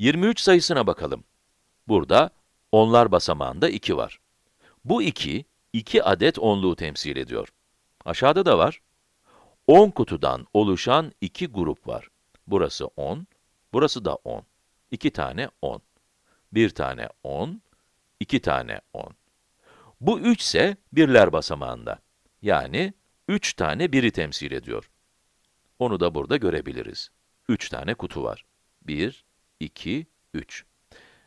23 sayısına bakalım. Burada onlar basamağında 2 var. Bu 2, 2 adet onluğu temsil ediyor. Aşağıda da var. 10 kutudan oluşan iki grup var. Burası 10, burası da 10. 2 tane 10. 1 tane 10, 2 tane 10. Bu 3 ise birler basamağında. Yani 3 tane biri temsil ediyor. Onu da burada görebiliriz. 3 tane kutu var. 1, 2, 3.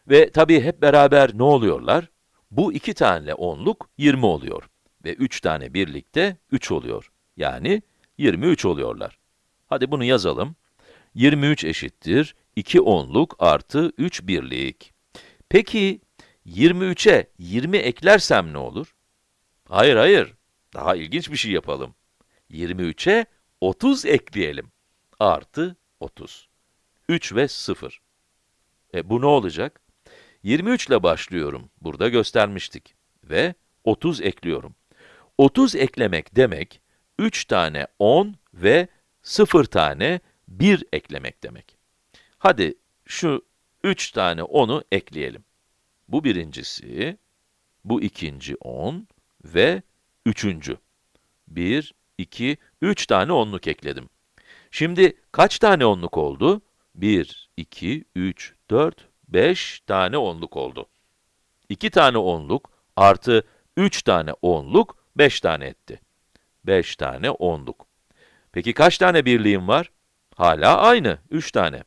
Ve tabii hep beraber ne oluyorlar? Bu iki tane onluk 20 oluyor. Ve 3 tane birlikte 3 oluyor. Yani 23 oluyorlar. Hadi bunu yazalım. 23 eşittir 2 onluk artı 3 birlik. Peki 23'e 20 eklersem ne olur? Hayır, hayır. Daha ilginç bir şey yapalım. 23'e 30 ekleyelim. Artı 30. 3 ve 0. E bu ne olacak? 23 ile başlıyorum. Burada göstermiştik. Ve 30 ekliyorum. 30 eklemek demek, 3 tane 10 ve 0 tane 1 eklemek demek. Hadi şu 3 tane 10'u ekleyelim. Bu birincisi, bu ikinci 10 ve üçüncü. 1, 2, 3 tane onluk ekledim. Şimdi kaç tane onluk oldu? 1, 2, 3, 4, 5 tane onluk oldu. 2 tane onluk artı 3 tane onluk 5 tane etti. 5 tane onluk. Peki kaç tane birliğim var? Hala aynı, 3 tane.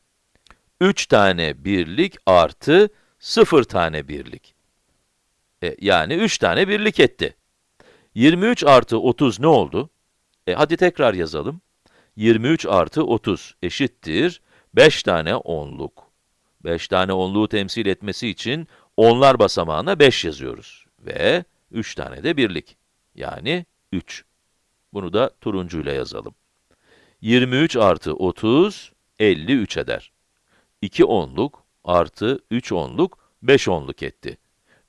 3 tane birlik artı 0 tane birlik. E, yani 3 tane birlik etti. 23 artı 30 ne oldu? E, hadi tekrar yazalım. 23 artı 30 eşittir 5 tane onluk. 5 tane onluğu temsil etmesi için onlar basamağına 5 yazıyoruz. Ve 3 tane de birlik. Yani 3. Bunu da turuncuyla yazalım. 23 artı 30, 53 eder. 2 onluk artı 3 onluk, 5 onluk etti.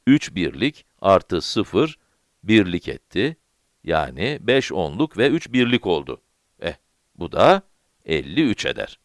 3 birlik artı 0, birlik etti. Yani 5 onluk ve 3 birlik oldu. Eh, bu da 53 eder.